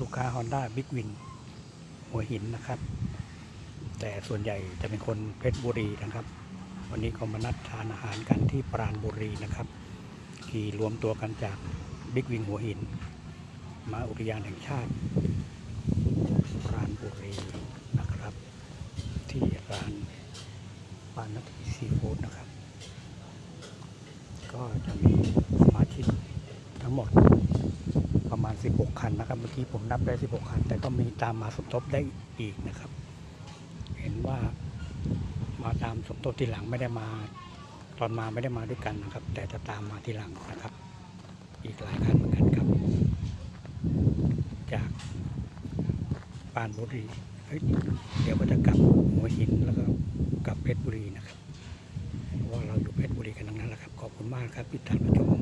ลูกค้า Honda Big Win หัวหินนะครับ แต่ส่วนใหญ่จะเป็นคนเพชรบุรีนะครับ วันนี้ก็มานัดทานอาหารกันที่ปราณบุรีนะครับขี่รวมตัวกันจากบิ๊กวิงหัวหิน มาอุทยานแห่งชาติปราณบุรีนะครับ ที่ร้านปานนาทีซีฟู้ดนะครับ ก็จะมีสมาชิกทั้งหมด 16 คันนะครับ เมื่อกี้ผมนับได้ 16 คัน แต่ก็มีตามมาสมทบได้อีกนะครับ เห็นว่ามาตามสมทบทีหลังไม่ได้มา ตอนมาไม่ได้มาด้วยกันนะครับ แต่จะตามมาทีหลังนะครับ อีกหลายคันเหมือนกันครับ จากปานบุรีเฮ้ยเดี๋ยวก็จะกลับหัวหินแล้วก็กลับเพชรบุรีนะครับเพราะว่าเราอยู่เพชรบุรีกันทั้งนั้นแหละครับ ขอบคุณมากครับที่ติดตามรับชม